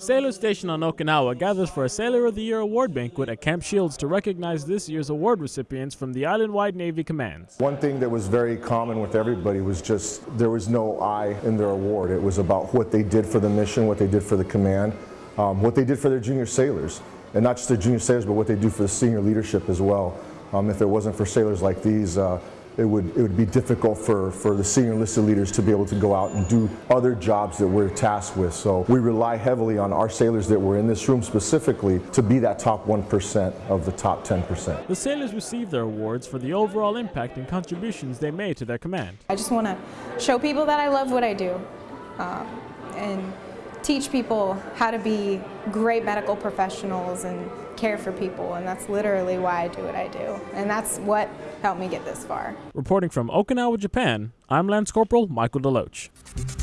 Sailor Station on Okinawa gathers for a Sailor of the Year award banquet at Camp Shields to recognize this year's award recipients from the island-wide Navy commands. One thing that was very common with everybody was just there was no I in their award. It was about what they did for the mission, what they did for the command, um, what they did for their junior sailors. And not just their junior sailors, but what they do for the senior leadership as well. Um, if it wasn't for sailors like these, uh, it would, it would be difficult for, for the senior enlisted leaders to be able to go out and do other jobs that we're tasked with. So we rely heavily on our sailors that were in this room specifically to be that top 1% of the top 10%. The sailors received their awards for the overall impact and contributions they made to their command. I just want to show people that I love what I do um, and teach people how to be great medical professionals and care for people and that's literally why I do what I do and that's what helped me get this far. Reporting from Okinawa, Japan, I'm Lance Corporal Michael DeLoach.